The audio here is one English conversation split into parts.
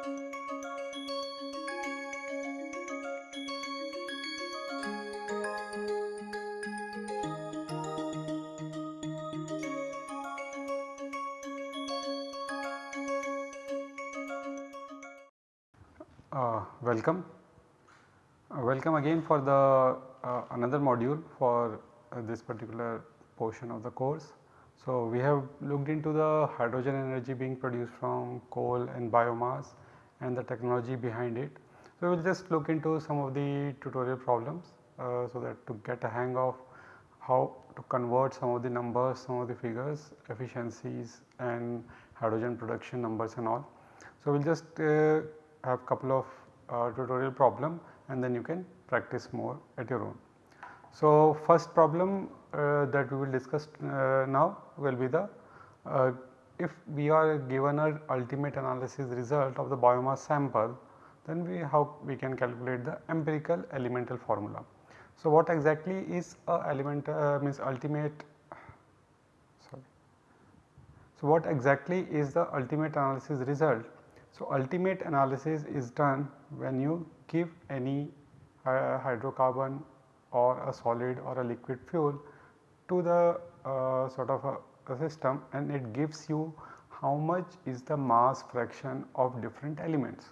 Uh, welcome. Uh, welcome again for the uh, another module for uh, this particular portion of the course. So, we have looked into the hydrogen energy being produced from coal and biomass and the technology behind it. So, we will just look into some of the tutorial problems uh, so that to get a hang of how to convert some of the numbers, some of the figures, efficiencies and hydrogen production numbers and all. So, we will just uh, have a couple of uh, tutorial problem and then you can practice more at your own. So, first problem uh, that we will discuss uh, now will be the uh, if we are given a ultimate analysis result of the biomass sample then we how we can calculate the empirical elemental formula. So, what exactly is a element uh, means ultimate sorry. So, what exactly is the ultimate analysis result so, ultimate analysis is done when you give any uh, hydrocarbon or a solid or a liquid fuel to the uh, sort of a, system and it gives you how much is the mass fraction of different elements.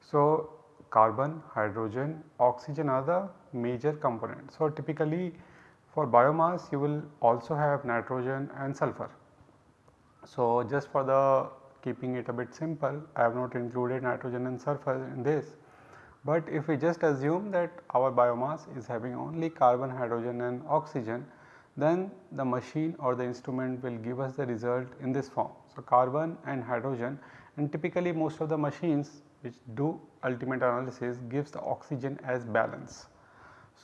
So, carbon, hydrogen, oxygen are the major components. So, typically for biomass you will also have nitrogen and sulfur. So, just for the keeping it a bit simple I have not included nitrogen and sulfur in this. But if we just assume that our biomass is having only carbon, hydrogen and oxygen then the machine or the instrument will give us the result in this form. So, carbon and hydrogen and typically most of the machines which do ultimate analysis gives the oxygen as balance.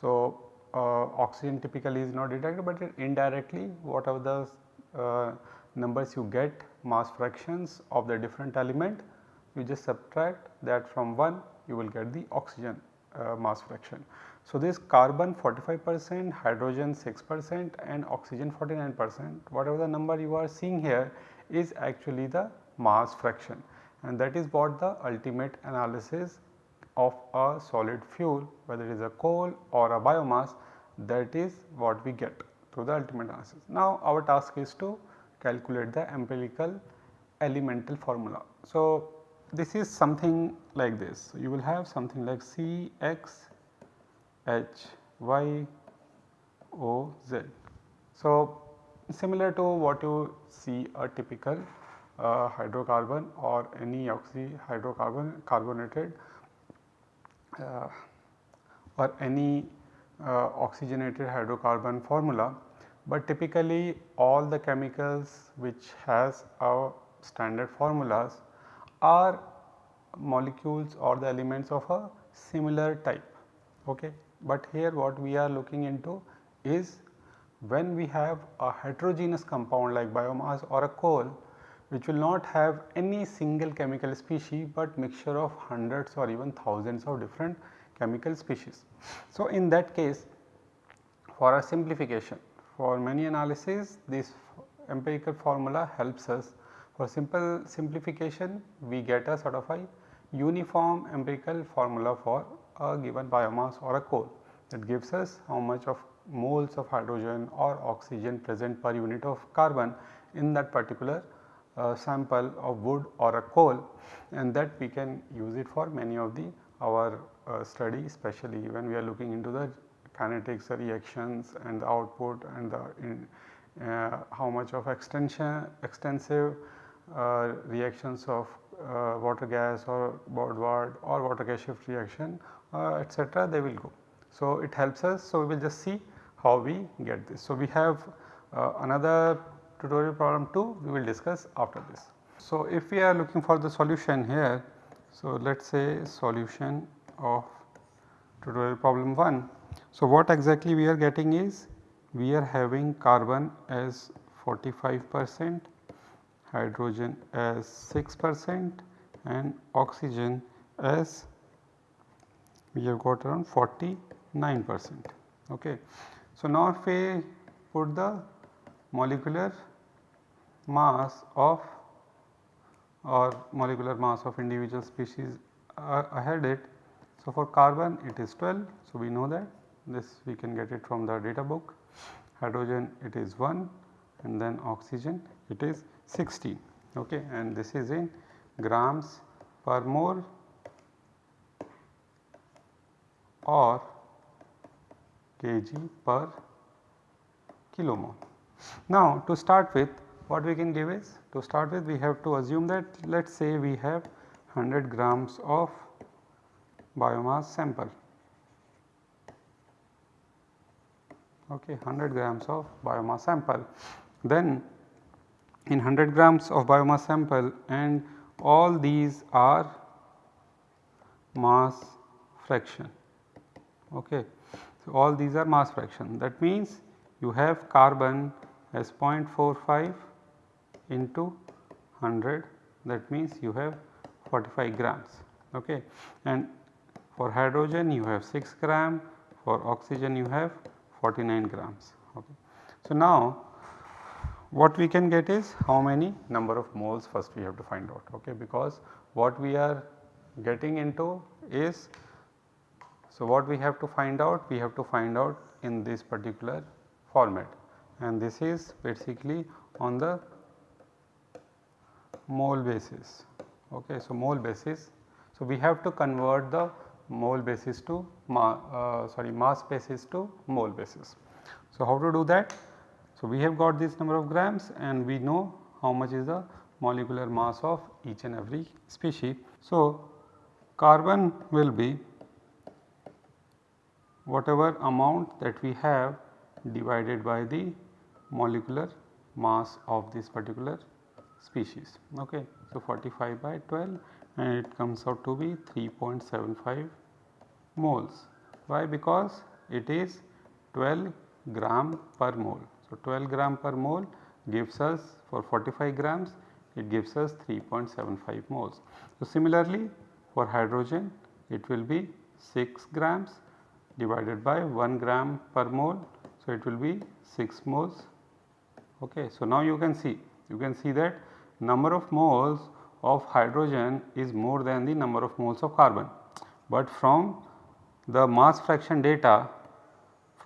So, uh, oxygen typically is not detected but indirectly whatever the uh, numbers you get mass fractions of the different element you just subtract that from 1 you will get the oxygen Uh, mass fraction. So, this carbon 45 percent, hydrogen 6 percent and oxygen 49 percent whatever the number you are seeing here is actually the mass fraction and that is what the ultimate analysis of a solid fuel whether it is a coal or a biomass that is what we get through the ultimate analysis. Now, our task is to calculate the empirical elemental formula. So, this is something like this. You will have something like C x h y o z. So, similar to what you see a typical uh, hydrocarbon or any oxy hydrocarbon carbonated uh, or any uh, oxygenated hydrocarbon formula but typically all the chemicals which has our standard formulas are molecules or the elements of a similar type. Okay. But here what we are looking into is when we have a heterogeneous compound like biomass or a coal which will not have any single chemical species but mixture of hundreds or even thousands of different chemical species. So, in that case for a simplification for many analysis this empirical formula helps us for simple simplification we get a sort of a uniform empirical formula for a given biomass or a coal that gives us how much of moles of hydrogen or oxygen present per unit of carbon in that particular uh, sample of wood or a coal and that we can use it for many of the our uh, study especially when we are looking into the kinetics reactions and the output and the in, uh, how much of extension extensive uh, reactions of uh, water gas or Boudouard or water gas shift reaction uh, etc. they will go. So, it helps us. So, we will just see how we get this. So, we have uh, another tutorial problem 2 we will discuss after this. So, if we are looking for the solution here, so let us say solution of tutorial problem 1 so, what exactly we are getting is we are having carbon as 45 percent, hydrogen as 6 percent and oxygen as we have got around 49 percent. Okay. So, now if we put the molecular mass of or molecular mass of individual species uh, I had it. So, for carbon it is 12. So, we know that this we can get it from the data book hydrogen it is 1 and then oxygen it is 16 okay and this is in grams per mole or kg per kilomole. Now to start with what we can give is to start with we have to assume that let us say we have 100 grams of biomass sample okay 100 grams of biomass sample. Then in 100 grams of biomass sample and all these are mass fraction okay. So, all these are mass fraction that means you have carbon as 0.45 into 100 that means you have 45 grams okay and for hydrogen you have 6 gram for oxygen you have 49 grams. Okay. So, now what we can get is how many number of moles first we have to find out okay because what we are getting into is so what we have to find out we have to find out in this particular format and this is basically on the mole basis okay so mole basis so we have to convert the mole basis to ma, uh, sorry mass basis to mole basis. So, how to do that? So, we have got this number of grams and we know how much is the molecular mass of each and every species. So, carbon will be whatever amount that we have divided by the molecular mass of this particular species. Okay. So, 45 by 12 and it comes out to be 3.75 moles. Why? Because it is 12 gram per mole. So, 12 gram per mole gives us for 45 grams it gives us 3.75 moles. So, similarly for hydrogen it will be 6 grams divided by 1 gram per mole. So, it will be 6 moles. Okay. So, now you can see you can see that number of moles of hydrogen is more than the number of moles of carbon. But from the mass fraction data,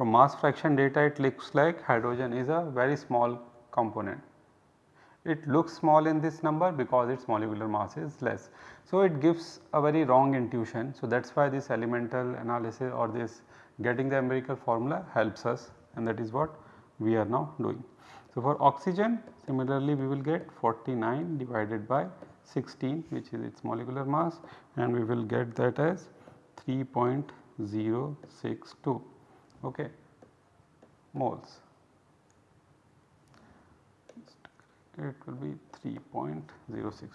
from mass fraction data it looks like hydrogen is a very small component. It looks small in this number because its molecular mass is less. So, it gives a very wrong intuition. So, that is why this elemental analysis or this getting the empirical formula helps us and that is what we are now doing. So, for oxygen similarly we will get 49 divided by 16 which is its molecular mass and we will get that as 3.062 okay, moles. It will be 3.062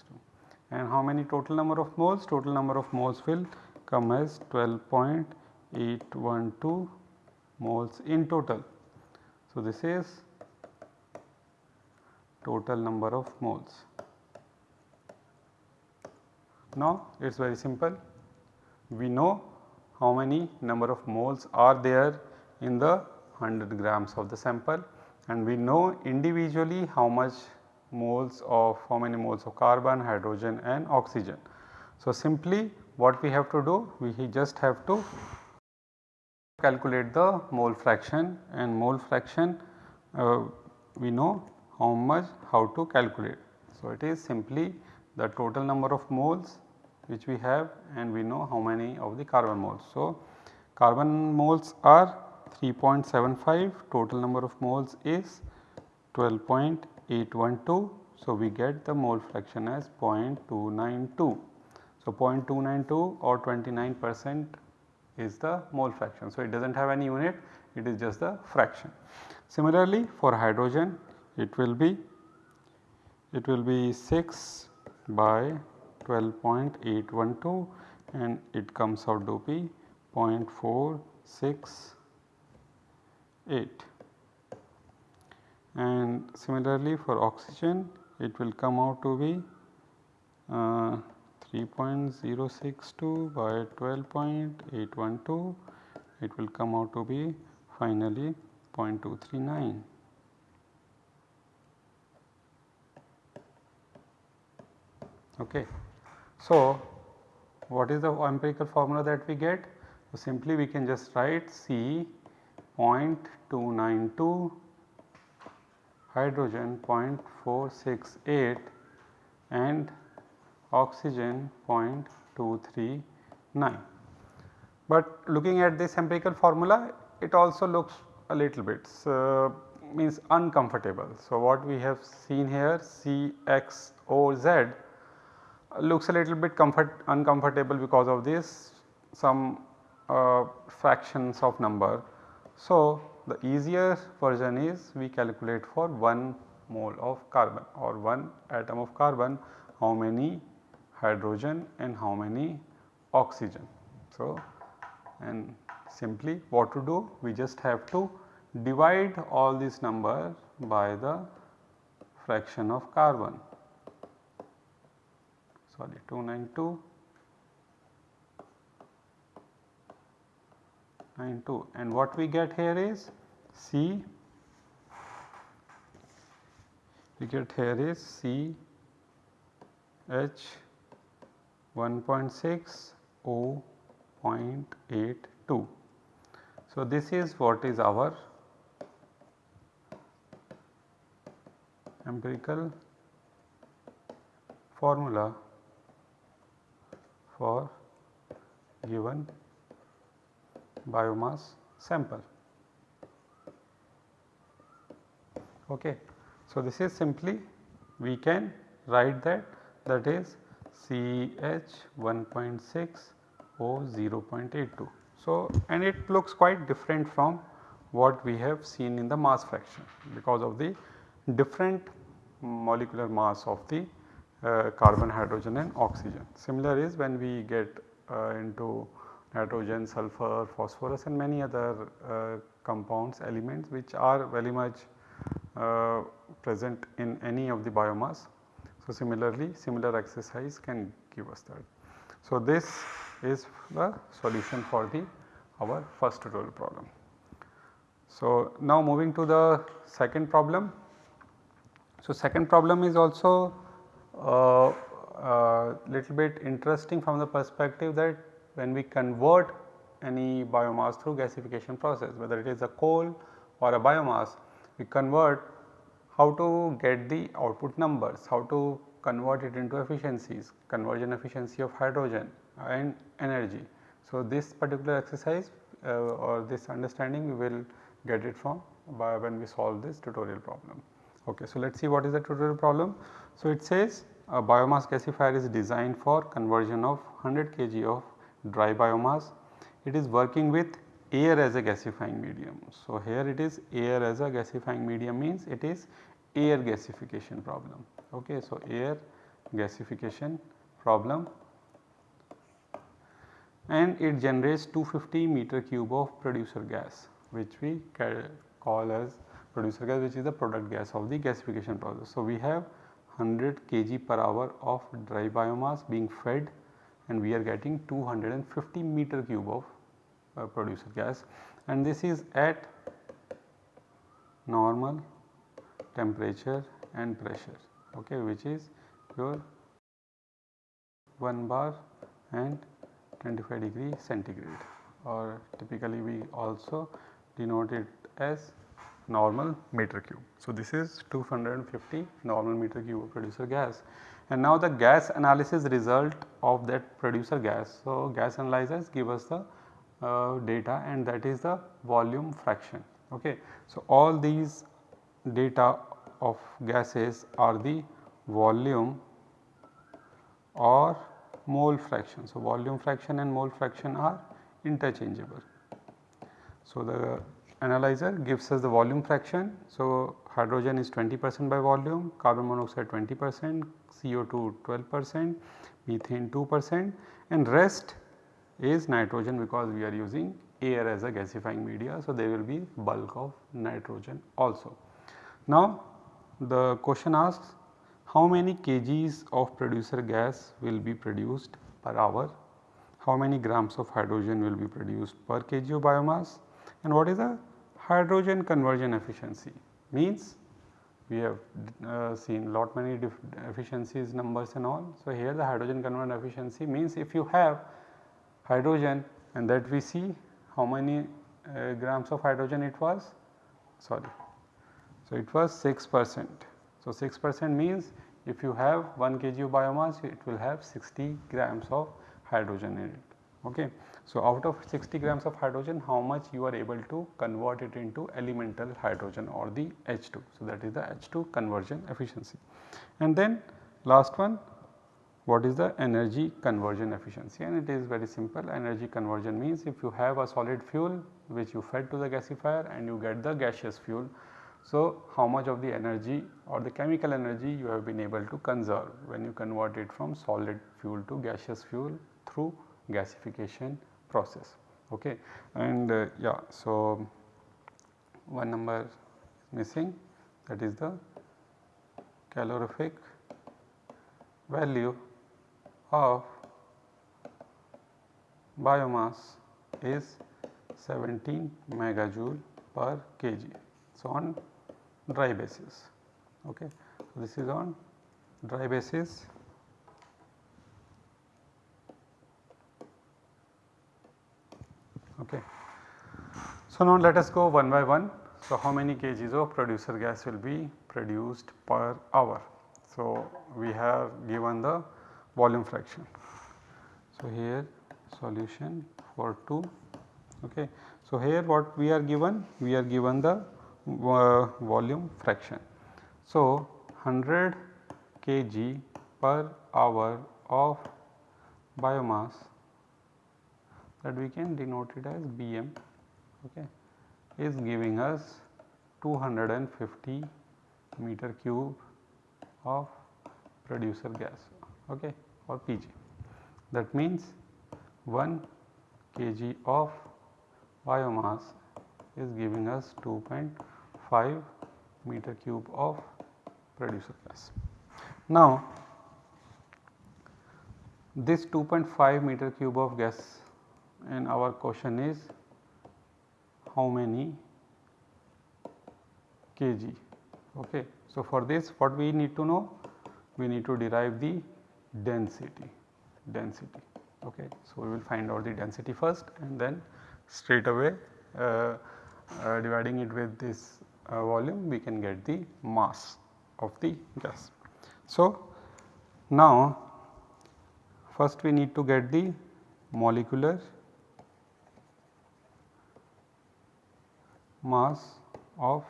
and how many total number of moles? Total number of moles will come as 12.812 moles in total. So, this is total number of moles. Now it is very simple. We know how many number of moles are there in the 100 grams of the sample and we know individually how much moles of how many moles of carbon, hydrogen and oxygen. So, simply what we have to do we just have to calculate the mole fraction and mole fraction uh, we know how much how to calculate. So, it is simply the total number of moles which we have and we know how many of the carbon moles. So, carbon moles are 3.75 total number of moles is 12.812. So, we get the mole fraction as 0.292. So, 0.292 or 29 percent is the mole fraction. So, it does not have any unit it is just the fraction. Similarly, for hydrogen it will be it will be 6 by 12.812 and it comes out to be 0.468 and similarly for oxygen it will come out to be uh, 3.062 by 12.812 it will come out to be finally 0.239. Okay. So, what is the empirical formula that we get? So, simply we can just write C 0.292 hydrogen 0.468 and oxygen 0.239. But looking at this empirical formula it also looks a little bit uh, means uncomfortable. So, what we have seen here C x O z looks a little bit comfort uncomfortable because of this some uh, fractions of number. So, the easier version is we calculate for 1 mole of carbon or 1 atom of carbon how many hydrogen and how many oxygen. So, and simply what to do we just have to divide all these numbers by the fraction of carbon sorry 292 92 and what we get here is C we get here is C H 1.6 O 0.82. So, this is what is our empirical formula for given biomass sample. Okay. So, this is simply we can write that that is CH 1.6 O 0.82. So, and it looks quite different from what we have seen in the mass fraction because of the different molecular mass of the uh, carbon, hydrogen and oxygen. Similar is when we get uh, into nitrogen, sulfur, phosphorus and many other uh, compounds elements which are very much uh, present in any of the biomass. So, similarly similar exercise can give us that. So, this is the solution for the our first tutorial problem. So, now moving to the second problem. So, second problem is also uh, uh, little bit interesting from the perspective that when we convert any biomass through gasification process whether it is a coal or a biomass we convert how to get the output numbers, how to convert it into efficiencies, conversion efficiency of hydrogen and energy. So, this particular exercise uh, or this understanding we will get it from by when we solve this tutorial problem. Okay, so, let us see what is the tutorial problem. So, it says a biomass gasifier is designed for conversion of 100 kg of dry biomass. It is working with air as a gasifying medium. So, here it is air as a gasifying medium means it is air gasification problem. Okay. So, air gasification problem and it generates 250 meter cube of producer gas which we call as producer gas which is the product gas of the gasification process. So, we have 100 kg per hour of dry biomass being fed and we are getting 250 meter cube of uh, producer gas. And this is at normal temperature and pressure okay, which is your 1 bar and 25 degree centigrade. Or typically we also denote it as normal meter cube. So, this is 250 normal meter cube of producer gas and now the gas analysis result of that producer gas. So, gas analyzers give us the uh, data and that is the volume fraction. Okay. So, all these data of gases are the volume or mole fraction. So, volume fraction and mole fraction are interchangeable. So, the analyzer gives us the volume fraction. So, hydrogen is 20 percent by volume, carbon monoxide 20 percent, CO2 12 percent, methane 2 percent and rest is nitrogen because we are using air as a gasifying media. So, there will be bulk of nitrogen also. Now, the question asks how many kgs of producer gas will be produced per hour, how many grams of hydrogen will be produced per kg of biomass and what is the hydrogen conversion efficiency means we have uh, seen lot many efficiencies numbers and all. So, here the hydrogen conversion efficiency means if you have hydrogen and that we see how many uh, grams of hydrogen it was sorry. So, it was 6 percent. So, 6 percent means if you have 1 kg of biomass it will have 60 grams of hydrogen in it. Okay. So, out of 60 grams of hydrogen how much you are able to convert it into elemental hydrogen or the H2. So, that is the H2 conversion efficiency. And then last one what is the energy conversion efficiency and it is very simple energy conversion means if you have a solid fuel which you fed to the gasifier and you get the gaseous fuel. So, how much of the energy or the chemical energy you have been able to conserve when you convert it from solid fuel to gaseous fuel through gasification process. Okay? And uh, yeah so one number is missing. That is the calorific value of biomass is 17 megajoule per kg. So, on dry basis. Okay. So, this is on dry basis okay. So, now let us go one by one. So, how many kgs of producer gas will be produced per hour. So, we have given the volume fraction. So, here solution for 2 okay. So, here what we are given we are given the uh, volume fraction. So, 100 kg per hour of biomass that we can denote it as Bm okay, is giving us 250 meter cube of producer gas okay or Pg. That means 1 kg of biomass is giving us 2.5 meter cube of producer gas. Now, this 2.5 meter cube of gas and our question is how many kg. Okay. So, for this what we need to know? We need to derive the density, density. Okay. So, we will find out the density first and then straight away uh, uh, dividing it with this uh, volume we can get the mass of the gas. So, now first we need to get the molecular mass of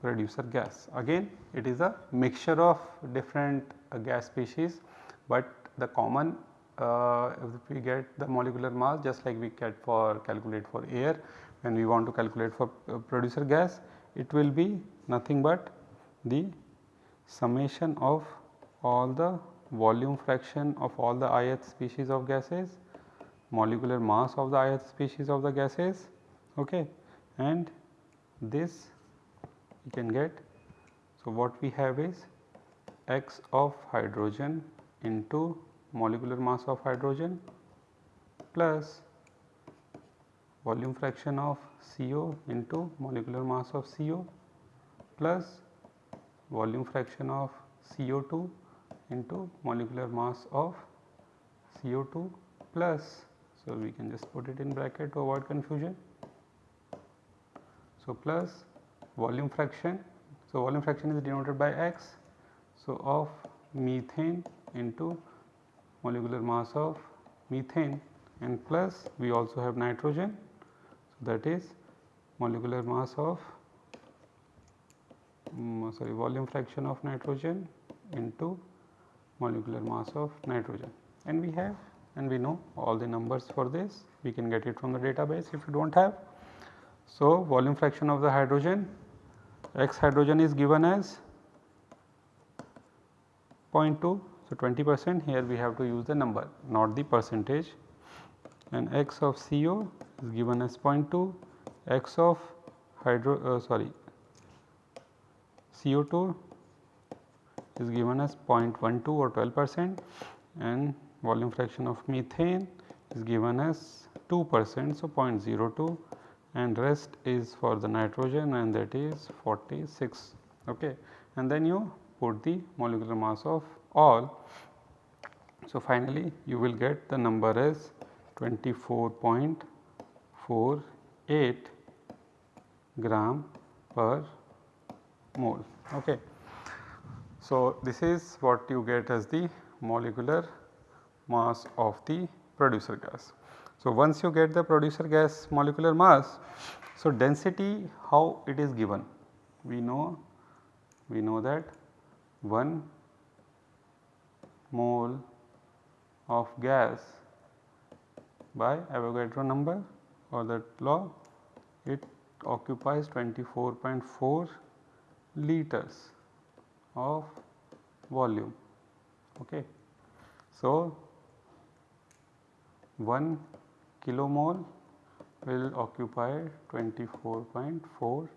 producer gas. Again it is a mixture of different uh, gas species, but the common uh, if we get the molecular mass just like we get for calculate for air when we want to calculate for uh, producer gas it will be nothing but the summation of all the volume fraction of all the ith species of gases, molecular mass of the ith species of the gases okay, and this you can get. So, what we have is x of hydrogen into molecular mass of hydrogen plus volume fraction of CO into molecular mass of CO plus volume fraction of CO2 into molecular mass of CO2 plus. So, we can just put it in bracket to avoid confusion so, plus volume fraction. So, volume fraction is denoted by x. So, of methane into molecular mass of methane and plus we also have nitrogen. So, that is molecular mass of um, sorry volume fraction of nitrogen into molecular mass of nitrogen and we have and we know all the numbers for this we can get it from the database if you do not have so, volume fraction of the hydrogen x hydrogen is given as 0.2. So, 20 percent here we have to use the number not the percentage and x of CO is given as 0.2 x of hydro uh, sorry CO2 is given as 0.12 or 12 percent and volume fraction of methane is given as 2 percent. So, 0.02 and rest is for the nitrogen and that is 46 okay and then you put the molecular mass of all. So, finally, you will get the number as 24.48 gram per mole. Okay. So, this is what you get as the molecular mass of the producer gas. So, once you get the producer gas molecular mass, so density how it is given? We know we know that 1 mole of gas by Avogadro number or that law it occupies 24.4 liters of volume. Okay. So, 1 kilomole will occupy 24.4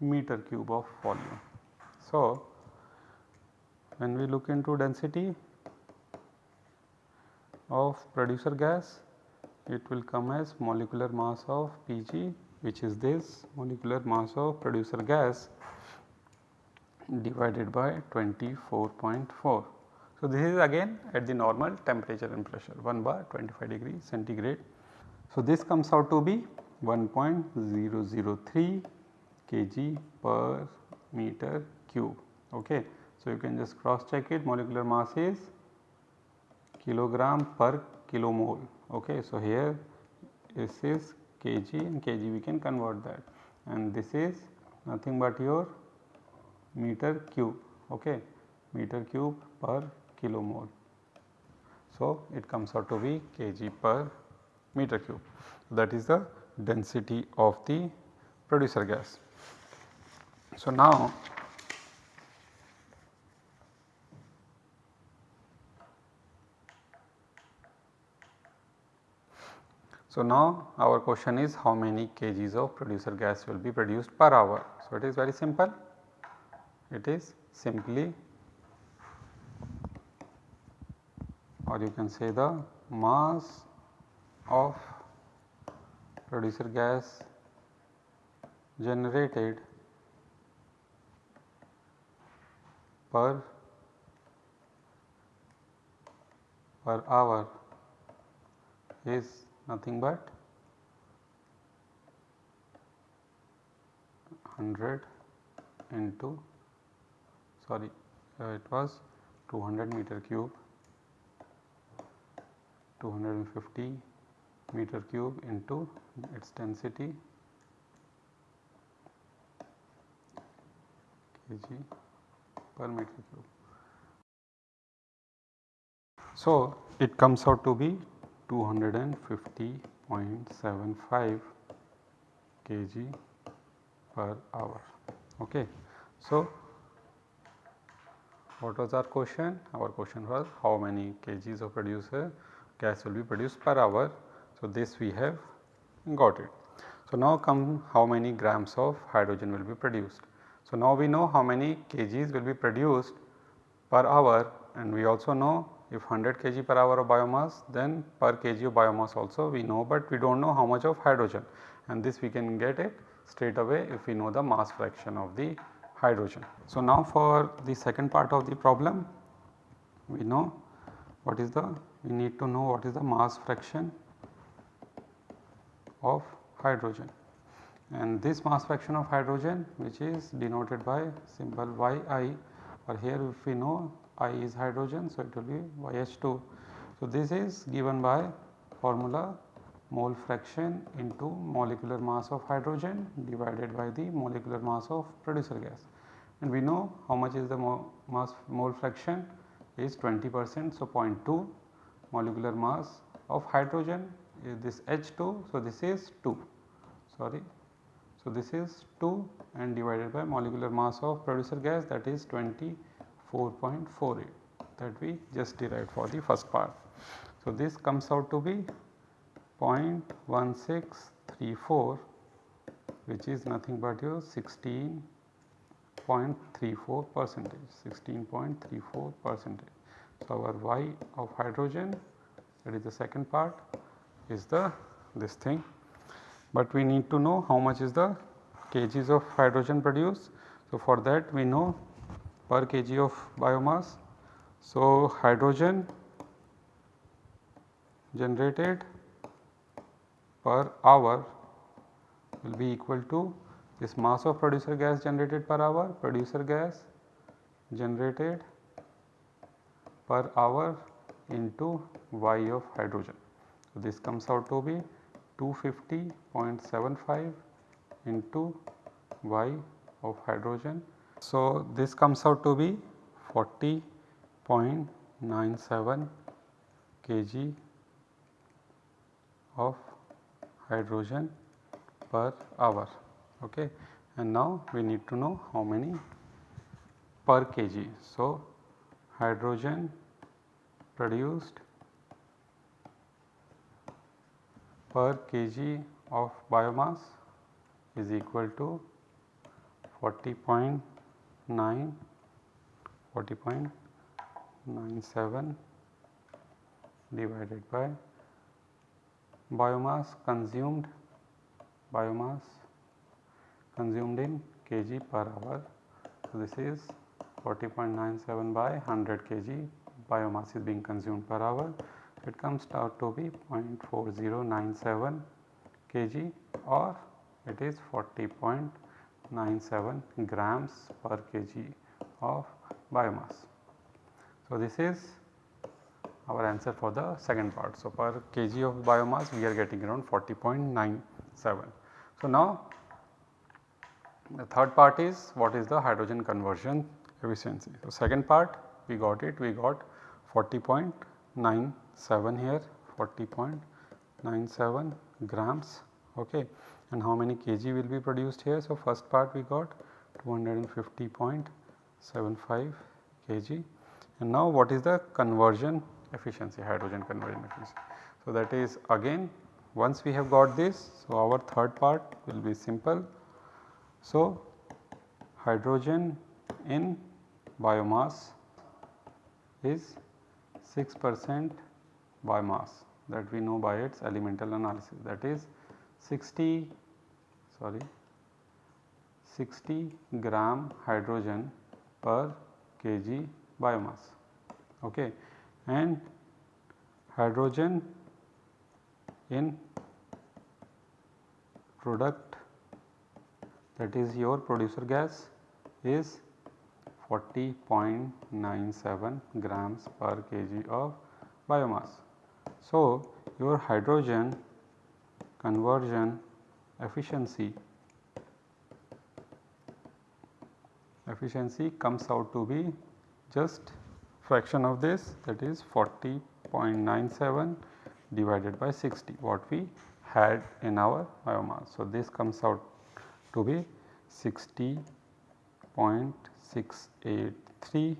meter cube of volume. So, when we look into density of producer gas it will come as molecular mass of Pg which is this molecular mass of producer gas divided by 24.4. So, this is again at the normal temperature and pressure 1 bar 25 degree centigrade. So, this comes out to be 1.003 kg per meter cube. Okay. So, you can just cross check it molecular mass is kilogram per kilomole. Okay. So, here this is kg and kg we can convert that and this is nothing but your meter cube okay meter cube per kilomole. So, it comes out to be kg per meter cube that is the density of the producer gas. So, now So, now our question is how many kgs of producer gas will be produced per hour. So, it is very simple it is simply or you can say the mass of producer gas generated per per hour is nothing but 100 into sorry uh, it was 200 meter cube 250 meter cube into its density kg per meter cube. So, it comes out to be 250.75 kg per hour. Okay. So, what was our question? Our question was how many kgs of producer gas will be produced per hour. So, this we have got it. So, now come how many grams of hydrogen will be produced. So, now we know how many kgs will be produced per hour and we also know if 100 kg per hour of biomass then per kg of biomass also we know, but we do not know how much of hydrogen and this we can get it straight away if we know the mass fraction of the hydrogen. So, now for the second part of the problem we know what is the we need to know what is the mass fraction of hydrogen and this mass fraction of hydrogen which is denoted by symbol Yi or here if we know I is hydrogen so it will be YH2. So, this is given by formula mole fraction into molecular mass of hydrogen divided by the molecular mass of producer gas. And we know how much is the mo mass mole fraction is 20 percent. So, 0.2 molecular mass of hydrogen this H2. So, this is 2 sorry. So, this is 2 and divided by molecular mass of producer gas that is 24.48 that we just derived for the first part. So, this comes out to be 0.1634 which is nothing but your 16.34 percentage 16.34 percentage. So, our Y of hydrogen that is the second part is the this thing, but we need to know how much is the kgs of hydrogen produced. So, for that we know per kg of biomass. So, hydrogen generated per hour will be equal to this mass of producer gas generated per hour, producer gas generated per hour into Y of hydrogen. So, this comes out to be 250.75 into Y of hydrogen. So, this comes out to be 40.97 kg of hydrogen per hour okay and now we need to know how many per kg. So, hydrogen produced per kg of biomass is equal to 40.9 40.97 divided by biomass consumed biomass consumed in kg per hour. So, this is 40.97 by 100 kg biomass is being consumed per hour. It comes out to be 0.4097 kg or it is 40.97 grams per kg of biomass. So, this is our answer for the second part. So, per kg of biomass we are getting around 40.97. So, now the third part is what is the hydrogen conversion efficiency. So, second part we got it we got 40.97 here 40.97 grams okay and how many kg will be produced here. So, first part we got 250.75 kg and now what is the conversion efficiency hydrogen conversion efficiency. So, that is again once we have got this so our third part will be simple. So, hydrogen in biomass is 6 percent biomass that we know by its elemental analysis that is 60 sorry 60 gram hydrogen per kg biomass okay and hydrogen in product that is your producer gas is 40.97 grams per kg of biomass. So, your hydrogen conversion efficiency efficiency comes out to be just fraction of this that is 40.97 divided by 60 what we had in our biomass. So, this comes out to be 60.683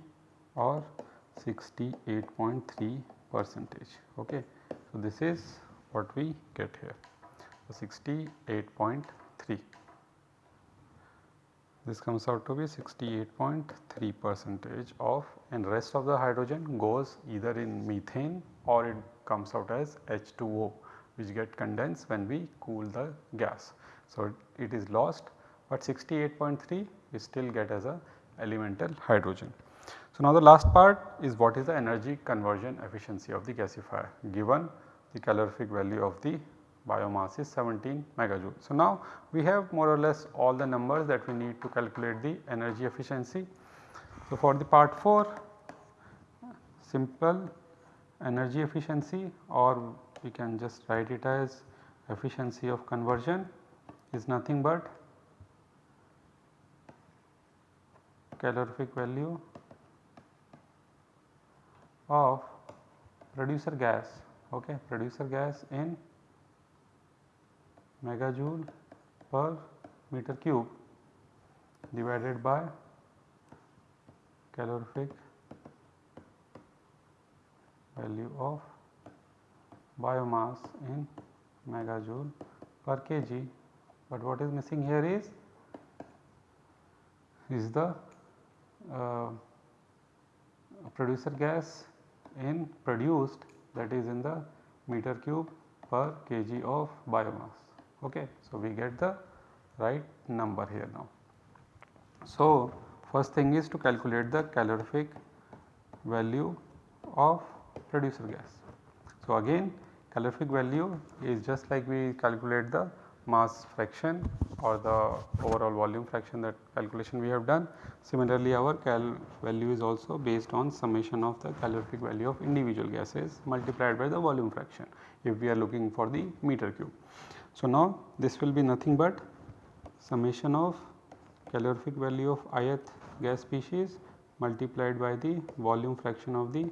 or 68.3 percentage. Okay. So, this is what we get here 68.3 this comes out to be 68.3 percentage of and rest of the hydrogen goes either in methane or it comes out as H2O which get condensed when we cool the gas. So, it is lost but 68.3 we still get as a elemental hydrogen. So, now the last part is what is the energy conversion efficiency of the gasifier given the calorific value of the biomass is 17 megajoule. So, now we have more or less all the numbers that we need to calculate the energy efficiency. So, for the part 4 simple energy efficiency or we can just write it as efficiency of conversion is nothing but calorific value of producer gas okay producer gas in megajoule per meter cube divided by calorific value of biomass in megajoule per kg, but what is missing here is is the uh, producer gas in produced that is in the meter cube per kg of biomass. Okay. So, we get the right number here now. So, First thing is to calculate the calorific value of producer gas. So, again calorific value is just like we calculate the mass fraction or the overall volume fraction that calculation we have done. Similarly, our cal value is also based on summation of the calorific value of individual gases multiplied by the volume fraction if we are looking for the meter cube. So, now this will be nothing but summation of calorific value of ith gas species multiplied by the volume fraction of the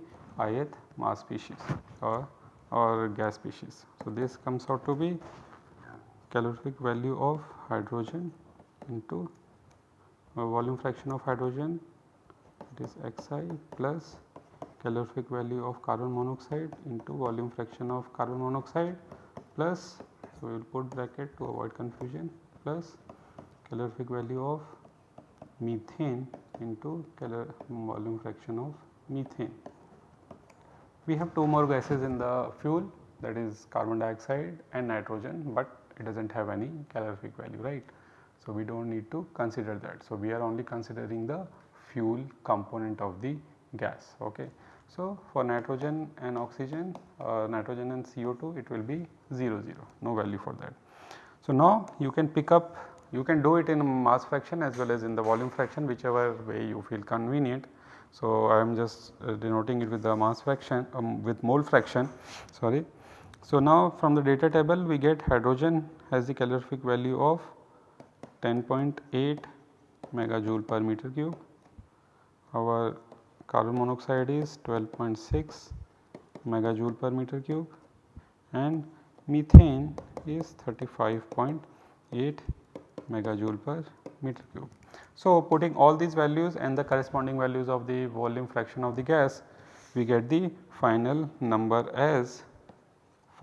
ith mass species or, or gas species. So, this comes out to be calorific value of hydrogen into uh, volume fraction of hydrogen it is xi plus calorific value of carbon monoxide into volume fraction of carbon monoxide plus so we will put bracket to avoid confusion plus calorific value of methane into calor volume fraction of methane. We have two more gases in the fuel that is carbon dioxide and nitrogen, but it does not have any calorific value right. So, we do not need to consider that. So, we are only considering the fuel component of the gas. Okay. So, for nitrogen and oxygen uh, nitrogen and CO2 it will be 0 0 no value for that. So, now you can pick up you can do it in mass fraction as well as in the volume fraction whichever way you feel convenient. So, I am just uh, denoting it with the mass fraction um, with mole fraction sorry so, now from the data table we get hydrogen has the calorific value of 10.8 megajoule per meter cube, our carbon monoxide is 12.6 megajoule per meter cube and methane is 35.8 megajoule per meter cube. So, putting all these values and the corresponding values of the volume fraction of the gas we get the final number as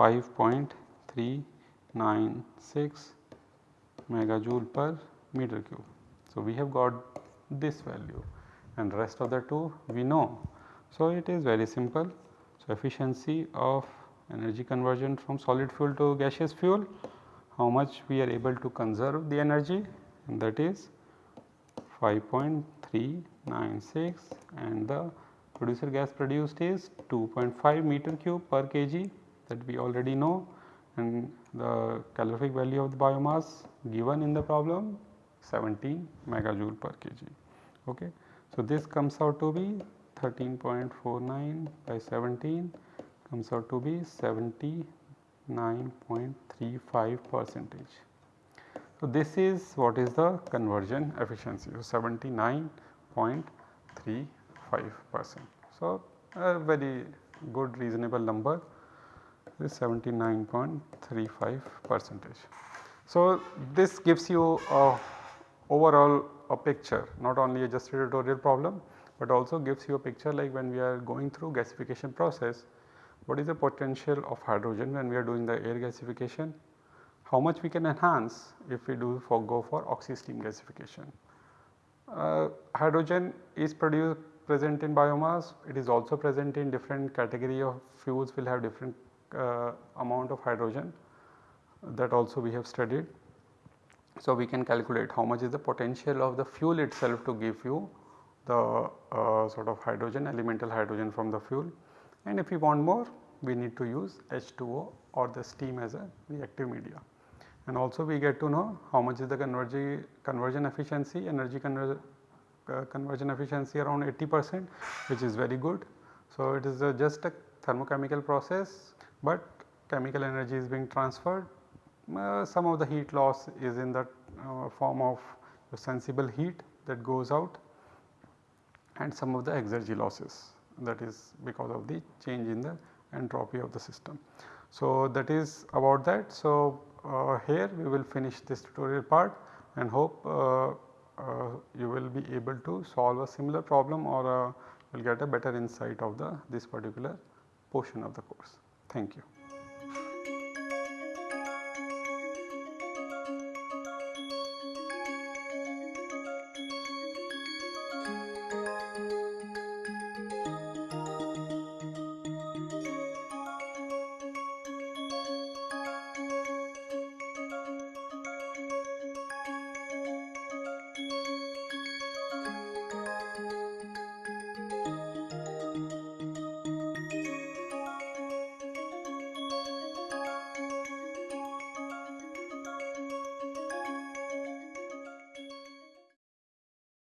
5.396 megajoule per meter cube. So, we have got this value and rest of the two we know. So, it is very simple. So, efficiency of energy conversion from solid fuel to gaseous fuel, how much we are able to conserve the energy and that is 5.396 and the producer gas produced is 2.5 meter cube per kg that we already know and the calorific value of the biomass given in the problem 17 megajoule per kg. Okay. So, this comes out to be 13.49 by 17 comes out to be 79.35 percentage. So, this is what is the conversion efficiency. So, 79.35 percent. So, a very good reasonable number is 79.35 percentage. So, this gives you a overall a picture not only a just tutorial problem, but also gives you a picture like when we are going through gasification process what is the potential of hydrogen when we are doing the air gasification, how much we can enhance if we do for go for oxy steam gasification. Uh, hydrogen is produced present in biomass, it is also present in different category of fuels will have different amount of hydrogen that also we have studied. So, we can calculate how much is the potential of the fuel itself to give you the uh, sort of hydrogen elemental hydrogen from the fuel and if we want more we need to use H2O or the steam as a reactive media. And also we get to know how much is the conversion, conversion efficiency energy conver uh, conversion efficiency around 80 percent which is very good. So, it is just a thermochemical process but chemical energy is being transferred. Uh, some of the heat loss is in the uh, form of sensible heat that goes out and some of the exergy losses that is because of the change in the entropy of the system. So, that is about that. So, uh, here we will finish this tutorial part and hope uh, uh, you will be able to solve a similar problem or uh, will get a better insight of the this particular portion of the course. Thank you.